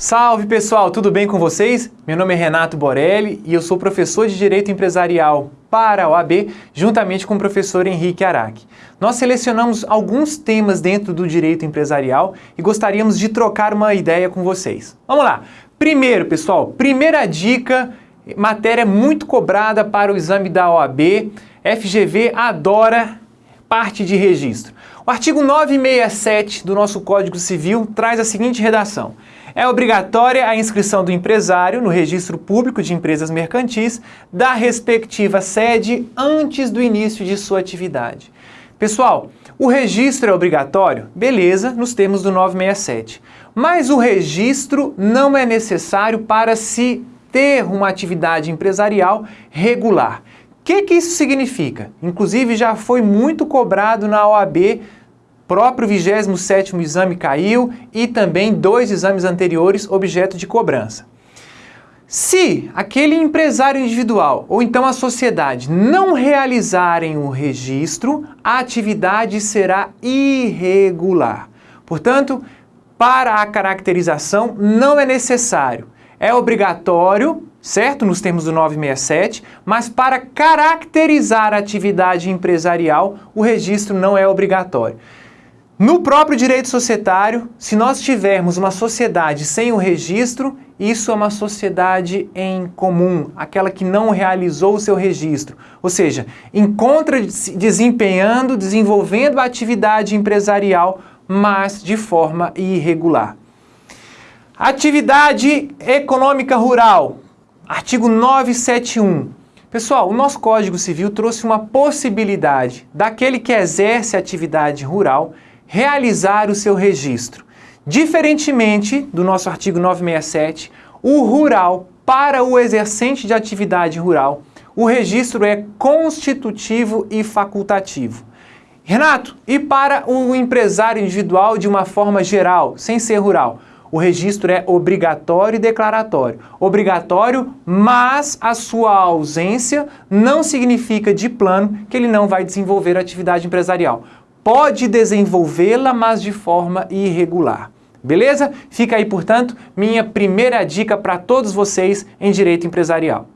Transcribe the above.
Salve pessoal, tudo bem com vocês? Meu nome é Renato Borelli e eu sou professor de Direito Empresarial para a OAB, juntamente com o professor Henrique Araque. Nós selecionamos alguns temas dentro do direito empresarial e gostaríamos de trocar uma ideia com vocês. Vamos lá! Primeiro, pessoal, primeira dica, matéria muito cobrada para o exame da OAB, FGV adora parte de registro. O artigo 967 do nosso Código Civil traz a seguinte redação. É obrigatória a inscrição do empresário no registro público de empresas mercantis da respectiva sede antes do início de sua atividade. Pessoal, o registro é obrigatório? Beleza, nos termos do 967. Mas o registro não é necessário para se ter uma atividade empresarial regular. O que, que isso significa? Inclusive já foi muito cobrado na OAB próprio 27º exame caiu e também dois exames anteriores objeto de cobrança. Se aquele empresário individual ou então a sociedade não realizarem o registro, a atividade será irregular. Portanto, para a caracterização não é necessário. É obrigatório, certo? Nos termos do 967, mas para caracterizar a atividade empresarial, o registro não é obrigatório. No próprio direito societário, se nós tivermos uma sociedade sem o registro, isso é uma sociedade em comum, aquela que não realizou o seu registro. Ou seja, encontra-se desempenhando, desenvolvendo a atividade empresarial, mas de forma irregular. Atividade econômica rural, artigo 971. Pessoal, o nosso Código Civil trouxe uma possibilidade daquele que exerce atividade rural realizar o seu registro. Diferentemente do nosso artigo 967, o rural, para o exercente de atividade rural, o registro é constitutivo e facultativo. Renato, e para o empresário individual de uma forma geral, sem ser rural? O registro é obrigatório e declaratório. Obrigatório, mas a sua ausência não significa de plano que ele não vai desenvolver atividade empresarial pode desenvolvê-la, mas de forma irregular. Beleza? Fica aí, portanto, minha primeira dica para todos vocês em direito empresarial.